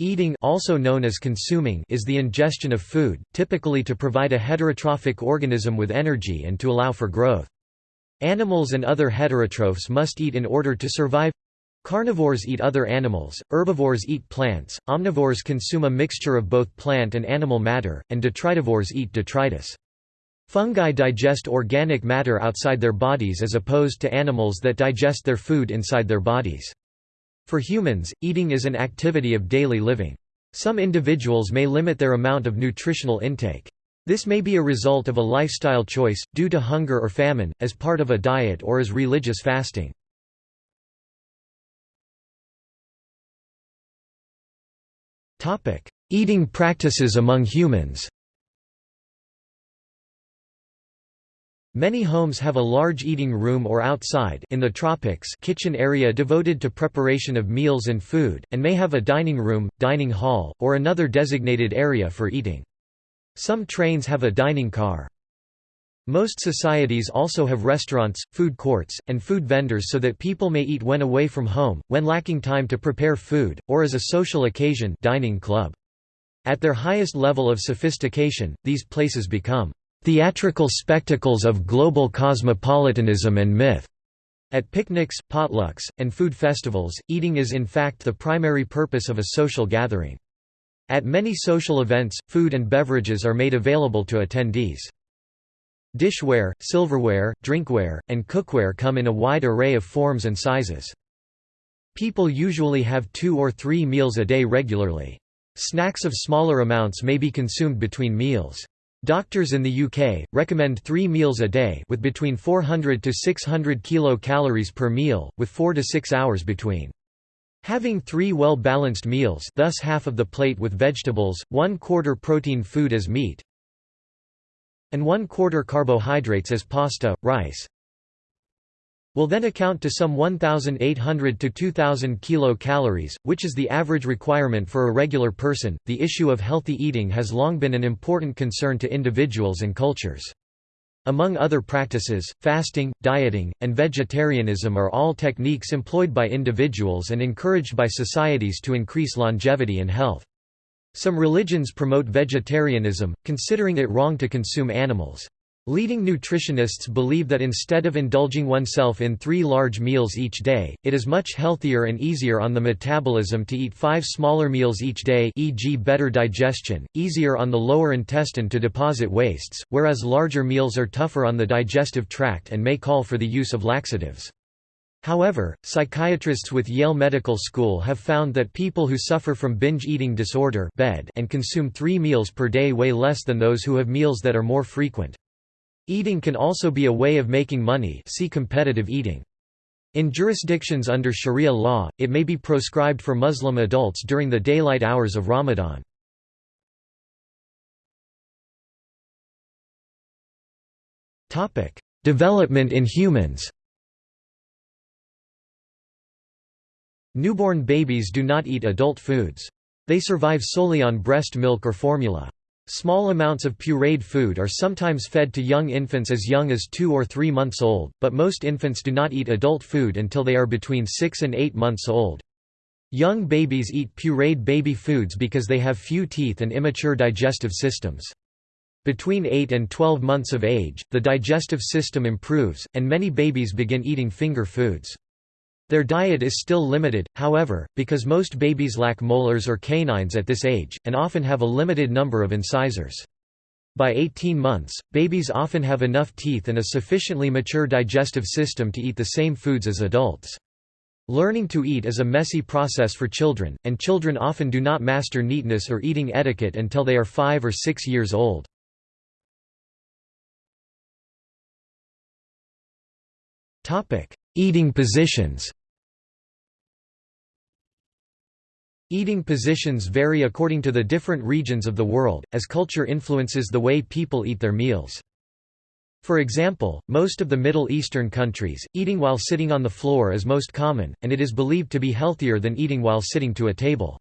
Eating also known as consuming is the ingestion of food, typically to provide a heterotrophic organism with energy and to allow for growth. Animals and other heterotrophs must eat in order to survive. Carnivores eat other animals, herbivores eat plants, omnivores consume a mixture of both plant and animal matter, and detritivores eat detritus. Fungi digest organic matter outside their bodies as opposed to animals that digest their food inside their bodies. For humans, eating is an activity of daily living. Some individuals may limit their amount of nutritional intake. This may be a result of a lifestyle choice, due to hunger or famine, as part of a diet or as religious fasting. Eating practices among humans Many homes have a large eating room or outside in the tropics kitchen area devoted to preparation of meals and food, and may have a dining room, dining hall, or another designated area for eating. Some trains have a dining car. Most societies also have restaurants, food courts, and food vendors so that people may eat when away from home, when lacking time to prepare food, or as a social occasion dining club. At their highest level of sophistication, these places become theatrical spectacles of global cosmopolitanism and myth. At picnics, potlucks, and food festivals, eating is in fact the primary purpose of a social gathering. At many social events, food and beverages are made available to attendees. Dishware, silverware, drinkware, and cookware come in a wide array of forms and sizes. People usually have two or three meals a day regularly. Snacks of smaller amounts may be consumed between meals. Doctors in the UK, recommend three meals a day with between 400 to 600 kilocalories per meal, with 4 to 6 hours between. Having three well-balanced meals thus half of the plate with vegetables, one-quarter protein food as meat, and one-quarter carbohydrates as pasta, rice, will then account to some 1,800 to 2,000 kilocalories, which is the average requirement for a regular person. The issue of healthy eating has long been an important concern to individuals and cultures. Among other practices, fasting, dieting, and vegetarianism are all techniques employed by individuals and encouraged by societies to increase longevity and health. Some religions promote vegetarianism, considering it wrong to consume animals. Leading nutritionists believe that instead of indulging oneself in three large meals each day, it is much healthier and easier on the metabolism to eat five smaller meals each day e.g. better digestion, easier on the lower intestine to deposit wastes, whereas larger meals are tougher on the digestive tract and may call for the use of laxatives. However, psychiatrists with Yale Medical School have found that people who suffer from binge eating disorder and consume three meals per day weigh less than those who have meals that are more frequent. Eating can also be a way of making money see competitive eating. In jurisdictions under Sharia law, it may be proscribed for Muslim adults during the daylight hours of Ramadan. Development in humans Newborn babies do not eat adult foods. They survive solely on breast milk or formula. Small amounts of pureed food are sometimes fed to young infants as young as 2 or 3 months old, but most infants do not eat adult food until they are between 6 and 8 months old. Young babies eat pureed baby foods because they have few teeth and immature digestive systems. Between 8 and 12 months of age, the digestive system improves, and many babies begin eating finger foods. Their diet is still limited, however, because most babies lack molars or canines at this age, and often have a limited number of incisors. By 18 months, babies often have enough teeth and a sufficiently mature digestive system to eat the same foods as adults. Learning to eat is a messy process for children, and children often do not master neatness or eating etiquette until they are 5 or 6 years old. Eating positions Eating positions vary according to the different regions of the world, as culture influences the way people eat their meals. For example, most of the Middle Eastern countries, eating while sitting on the floor is most common, and it is believed to be healthier than eating while sitting to a table.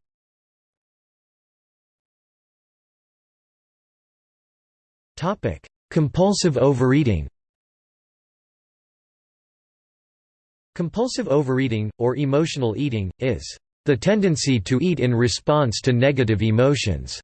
Compulsive overeating Compulsive overeating, or emotional eating, is the tendency to eat in response to negative emotions.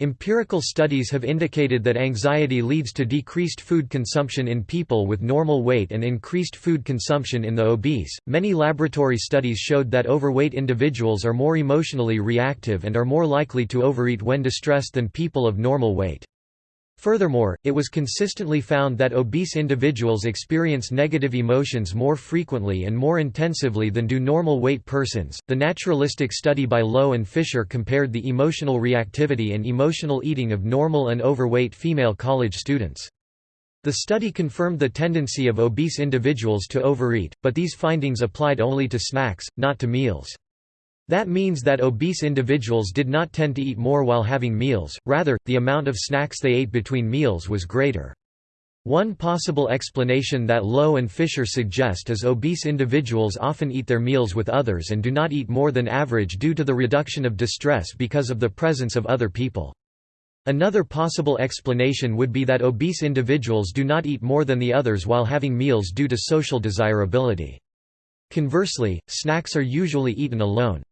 Empirical studies have indicated that anxiety leads to decreased food consumption in people with normal weight and increased food consumption in the obese. Many laboratory studies showed that overweight individuals are more emotionally reactive and are more likely to overeat when distressed than people of normal weight. Furthermore, it was consistently found that obese individuals experience negative emotions more frequently and more intensively than do normal weight persons. The naturalistic study by Lowe and Fisher compared the emotional reactivity and emotional eating of normal and overweight female college students. The study confirmed the tendency of obese individuals to overeat, but these findings applied only to snacks, not to meals. That means that obese individuals did not tend to eat more while having meals, rather, the amount of snacks they ate between meals was greater. One possible explanation that Lowe and Fisher suggest is obese individuals often eat their meals with others and do not eat more than average due to the reduction of distress because of the presence of other people. Another possible explanation would be that obese individuals do not eat more than the others while having meals due to social desirability. Conversely, snacks are usually eaten alone.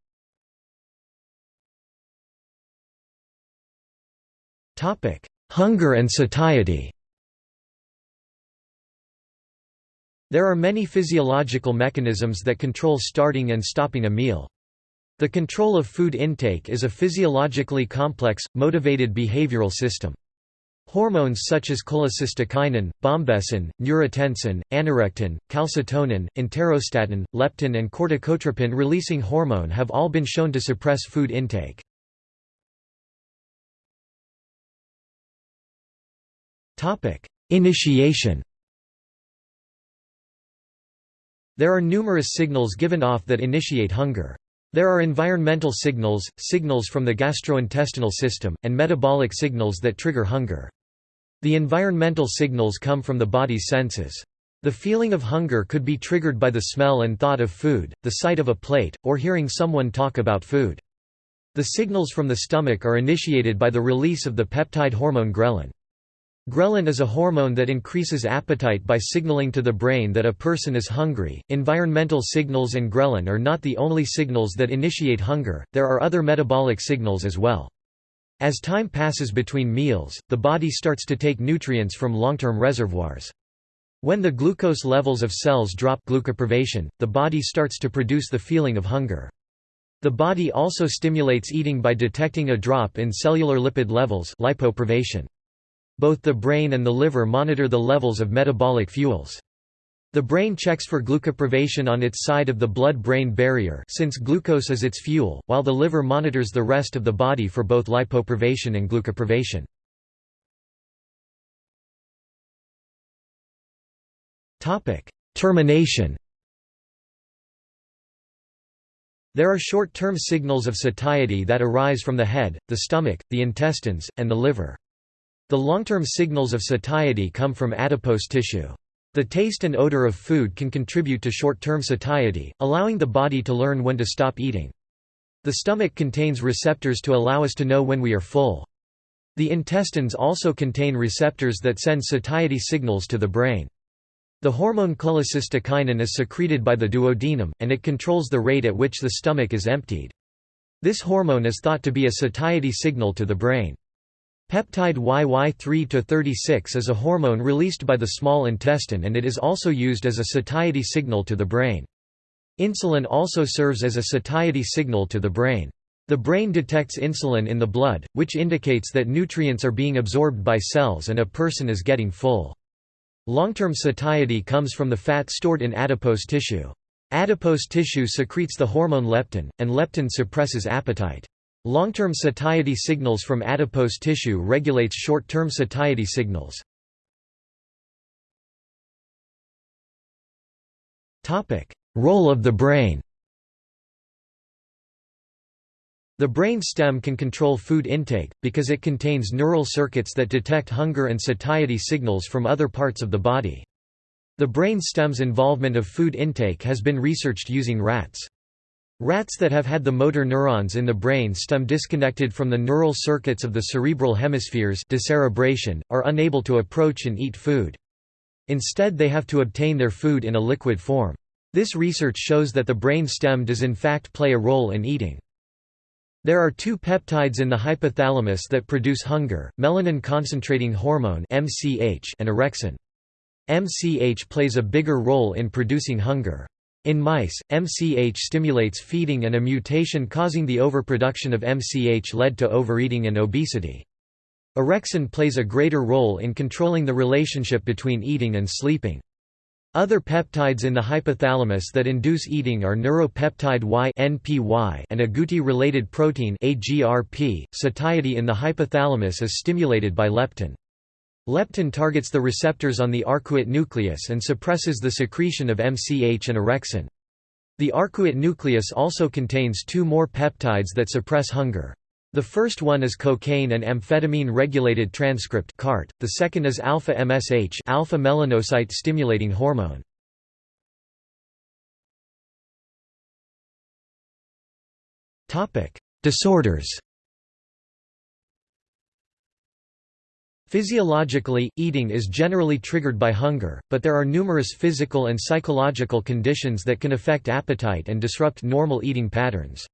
Hunger and satiety There are many physiological mechanisms that control starting and stopping a meal. The control of food intake is a physiologically complex, motivated behavioral system. Hormones such as cholecystokinin, bombesin, neurotensin, anorectin, calcitonin, enterostatin, leptin and corticotropin-releasing hormone have all been shown to suppress food intake. Topic: Initiation. There are numerous signals given off that initiate hunger. There are environmental signals, signals from the gastrointestinal system, and metabolic signals that trigger hunger. The environmental signals come from the body's senses. The feeling of hunger could be triggered by the smell and thought of food, the sight of a plate, or hearing someone talk about food. The signals from the stomach are initiated by the release of the peptide hormone ghrelin. Ghrelin is a hormone that increases appetite by signaling to the brain that a person is hungry. Environmental signals and ghrelin are not the only signals that initiate hunger, there are other metabolic signals as well. As time passes between meals, the body starts to take nutrients from long-term reservoirs. When the glucose levels of cells drop glucoprivation, the body starts to produce the feeling of hunger. The body also stimulates eating by detecting a drop in cellular lipid levels lipoprivation. Both the brain and the liver monitor the levels of metabolic fuels. The brain checks for glucoprivation on its side of the blood-brain barrier since glucose is its fuel, while the liver monitors the rest of the body for both lipoprivation and glucoprivation. Termination There are short-term signals of satiety that arise from the head, the stomach, the intestines, and the liver. The long-term signals of satiety come from adipose tissue. The taste and odor of food can contribute to short-term satiety, allowing the body to learn when to stop eating. The stomach contains receptors to allow us to know when we are full. The intestines also contain receptors that send satiety signals to the brain. The hormone cholecystokinin is secreted by the duodenum, and it controls the rate at which the stomach is emptied. This hormone is thought to be a satiety signal to the brain. Peptide YY3-36 is a hormone released by the small intestine and it is also used as a satiety signal to the brain. Insulin also serves as a satiety signal to the brain. The brain detects insulin in the blood, which indicates that nutrients are being absorbed by cells and a person is getting full. Long-term satiety comes from the fat stored in adipose tissue. Adipose tissue secretes the hormone leptin, and leptin suppresses appetite. Long-term satiety signals from adipose tissue regulates short-term satiety signals. Role of the brain The brain stem can control food intake, because it contains neural circuits that detect hunger and satiety signals from other parts of the body. The brain stem's involvement of food intake has been researched using rats. Rats that have had the motor neurons in the brain stem disconnected from the neural circuits of the cerebral hemispheres decerebration, are unable to approach and eat food. Instead they have to obtain their food in a liquid form. This research shows that the brain stem does in fact play a role in eating. There are two peptides in the hypothalamus that produce hunger, melanin concentrating hormone and orexin. MCH plays a bigger role in producing hunger. In mice, MCH stimulates feeding and a mutation causing the overproduction of MCH led to overeating and obesity. Orexin plays a greater role in controlling the relationship between eating and sleeping. Other peptides in the hypothalamus that induce eating are neuropeptide Y (NPY) and agouti-related protein (AGRP). Satiety in the hypothalamus is stimulated by leptin. Leptin targets the receptors on the arcuate nucleus and suppresses the secretion of MCH and orexin. The arcuate nucleus also contains two more peptides that suppress hunger. The first one is cocaine and amphetamine regulated transcript CART, the second is alpha MSH alpha melanocyte stimulating hormone. Disorders. Physiologically, eating is generally triggered by hunger, but there are numerous physical and psychological conditions that can affect appetite and disrupt normal eating patterns.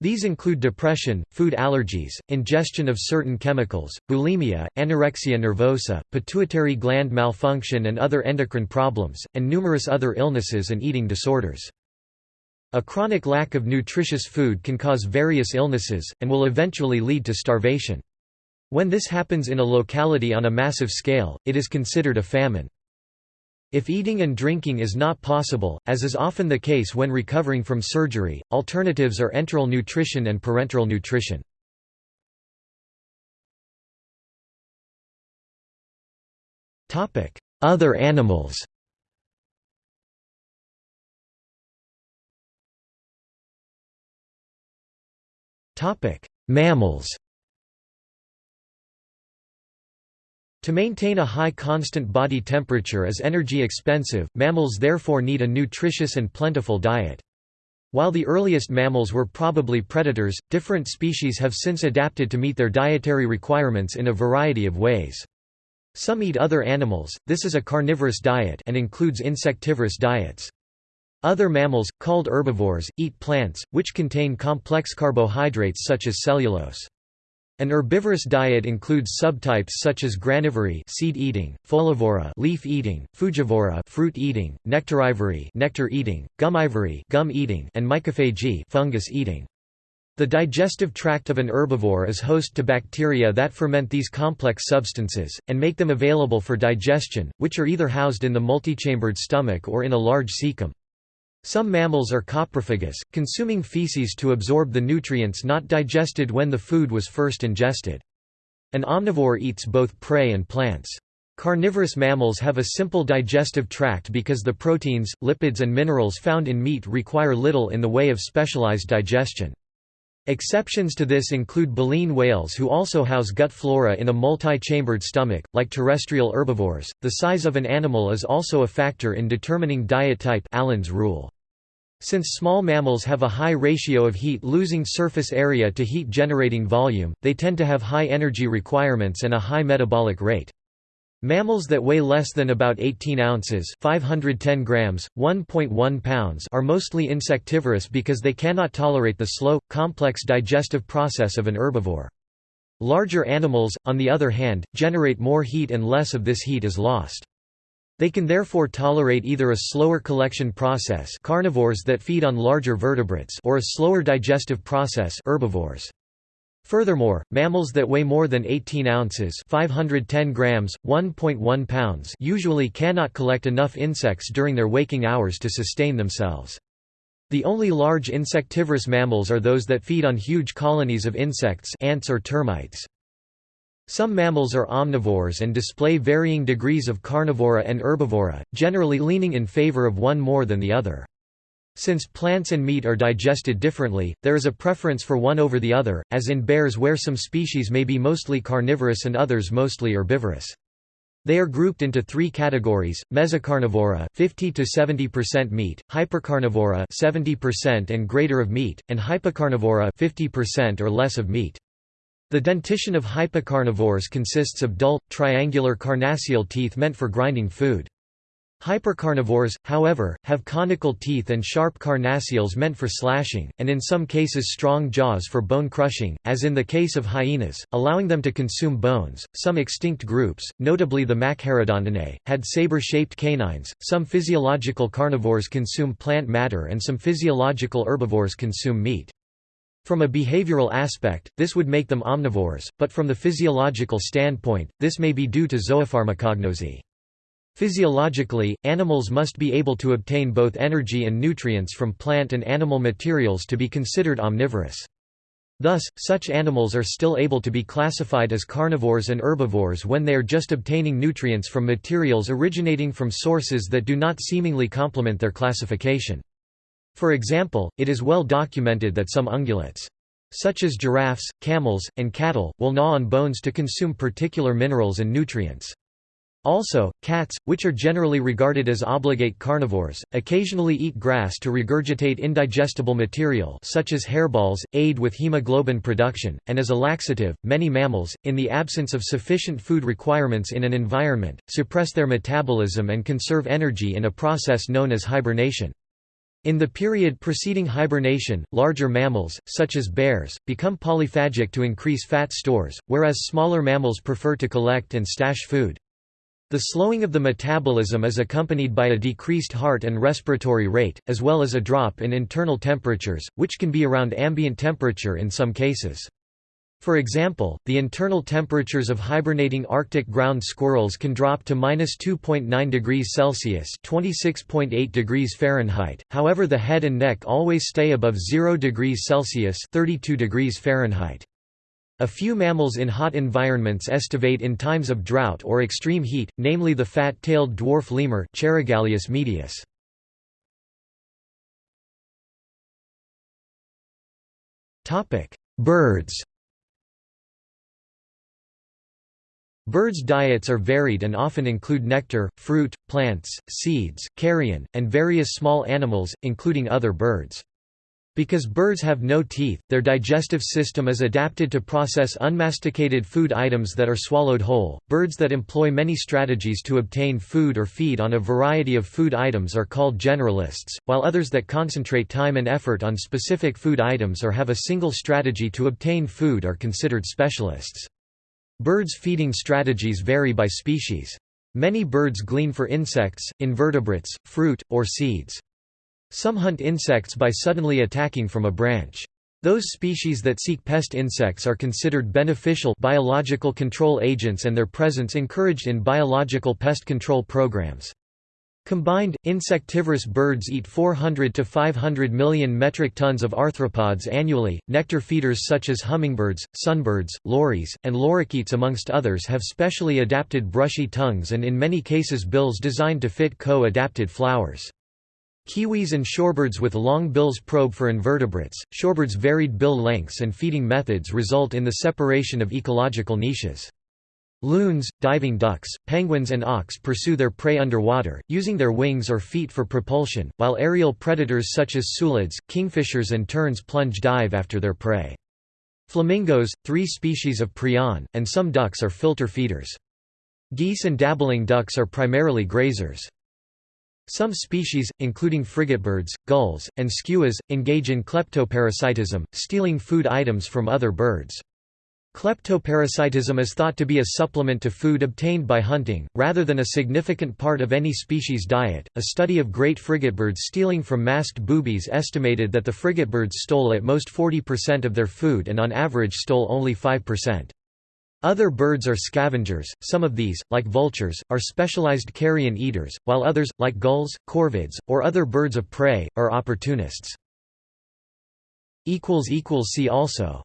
These include depression, food allergies, ingestion of certain chemicals, bulimia, anorexia nervosa, pituitary gland malfunction and other endocrine problems, and numerous other illnesses and eating disorders. A chronic lack of nutritious food can cause various illnesses, and will eventually lead to starvation. When this happens in a locality on a massive scale, it is considered a famine. If eating and drinking is not possible, as is often the case when recovering from surgery, alternatives are enteral nutrition and parenteral nutrition. Other animals Mammals To maintain a high constant body temperature is energy expensive, mammals therefore need a nutritious and plentiful diet. While the earliest mammals were probably predators, different species have since adapted to meet their dietary requirements in a variety of ways. Some eat other animals, this is a carnivorous diet and includes insectivorous diets. Other mammals, called herbivores, eat plants, which contain complex carbohydrates such as cellulose. An herbivorous diet includes subtypes such as granivory seed eating, folivory leaf eating, frugivory fruit eating, nectarivory nectar eating, gumivory gum eating, and mycophagy fungus eating. The digestive tract of an herbivore is host to bacteria that ferment these complex substances, and make them available for digestion, which are either housed in the multichambered stomach or in a large cecum. Some mammals are coprophagous, consuming feces to absorb the nutrients not digested when the food was first ingested. An omnivore eats both prey and plants. Carnivorous mammals have a simple digestive tract because the proteins, lipids and minerals found in meat require little in the way of specialized digestion. Exceptions to this include baleen whales who also house gut flora in a multi-chambered stomach, like terrestrial herbivores. The size of an animal is also a factor in determining diet type Allen's rule. Since small mammals have a high ratio of heat-losing surface area to heat-generating volume, they tend to have high energy requirements and a high metabolic rate. Mammals that weigh less than about 18 ounces 510 grams, 1.1 pounds are mostly insectivorous because they cannot tolerate the slow, complex digestive process of an herbivore. Larger animals, on the other hand, generate more heat and less of this heat is lost. They can therefore tolerate either a slower collection process carnivores that feed on larger vertebrates or a slower digestive process herbivores. Furthermore, mammals that weigh more than 18 ounces 510 grams, 1.1 pounds usually cannot collect enough insects during their waking hours to sustain themselves. The only large insectivorous mammals are those that feed on huge colonies of insects ants or termites. Some mammals are omnivores and display varying degrees of carnivory and herbivory, generally leaning in favor of one more than the other. Since plants and meat are digested differently, there is a preference for one over the other, as in bears where some species may be mostly carnivorous and others mostly herbivorous. They are grouped into three categories: mesocarnivory, 50 to 70% meat; hypercarnivory, 70% and greater of meat; and hypocarnivory, 50% or less of meat. The dentition of hypocarnivores consists of dull, triangular carnassial teeth meant for grinding food. Hypercarnivores, however, have conical teeth and sharp carnassials meant for slashing, and in some cases strong jaws for bone crushing, as in the case of hyenas, allowing them to consume bones. Some extinct groups, notably the Machairodontidae, had saber-shaped canines. Some physiological carnivores consume plant matter and some physiological herbivores consume meat. From a behavioral aspect, this would make them omnivores, but from the physiological standpoint, this may be due to zoopharmacognosy. Physiologically, animals must be able to obtain both energy and nutrients from plant and animal materials to be considered omnivorous. Thus, such animals are still able to be classified as carnivores and herbivores when they are just obtaining nutrients from materials originating from sources that do not seemingly complement their classification. For example, it is well documented that some ungulates, such as giraffes, camels, and cattle, will gnaw on bones to consume particular minerals and nutrients. Also, cats, which are generally regarded as obligate carnivores, occasionally eat grass to regurgitate indigestible material such as hairballs, aid with hemoglobin production, and as a laxative. Many mammals, in the absence of sufficient food requirements in an environment, suppress their metabolism and conserve energy in a process known as hibernation. In the period preceding hibernation, larger mammals, such as bears, become polyphagic to increase fat stores, whereas smaller mammals prefer to collect and stash food. The slowing of the metabolism is accompanied by a decreased heart and respiratory rate, as well as a drop in internal temperatures, which can be around ambient temperature in some cases. For example, the internal temperatures of hibernating Arctic ground squirrels can drop to minus 2.9 degrees Celsius (26.8 degrees Fahrenheit). However, the head and neck always stay above 0 degrees Celsius (32 degrees Fahrenheit). A few mammals in hot environments estivate in times of drought or extreme heat, namely the fat-tailed dwarf lemur Cheirogaleus medius. Birds Birds' diets are varied and often include nectar, fruit, plants, seeds, carrion, and various small animals, including other birds. Because birds have no teeth, their digestive system is adapted to process unmasticated food items that are swallowed whole. Birds that employ many strategies to obtain food or feed on a variety of food items are called generalists, while others that concentrate time and effort on specific food items or have a single strategy to obtain food are considered specialists. Birds' feeding strategies vary by species. Many birds glean for insects, invertebrates, fruit, or seeds. Some hunt insects by suddenly attacking from a branch. Those species that seek pest insects are considered beneficial biological control agents and their presence encouraged in biological pest control programs. Combined, insectivorous birds eat 400 to 500 million metric tons of arthropods annually. Nectar feeders such as hummingbirds, sunbirds, lories, and lorikeets amongst others have specially adapted brushy tongues and in many cases bills designed to fit co-adapted flowers. Kiwis and shorebirds with long bills probe for invertebrates. Shorebirds' varied bill lengths and feeding methods result in the separation of ecological niches. Loons, diving ducks, penguins and auks pursue their prey underwater, using their wings or feet for propulsion, while aerial predators such as sulids, kingfishers and terns plunge dive after their prey. Flamingos, three species of prion, and some ducks are filter feeders. Geese and dabbling ducks are primarily grazers. Some species, including frigatebirds, gulls, and skuas, engage in kleptoparasitism, stealing food items from other birds. Kleptoparasitism is thought to be a supplement to food obtained by hunting, rather than a significant part of any species' diet. A study of great frigatebirds stealing from masked boobies estimated that the frigatebirds stole at most 40% of their food and on average stole only 5%. Other birds are scavengers, some of these, like vultures, are specialized carrion eaters, while others, like gulls, corvids, or other birds of prey, are opportunists. See also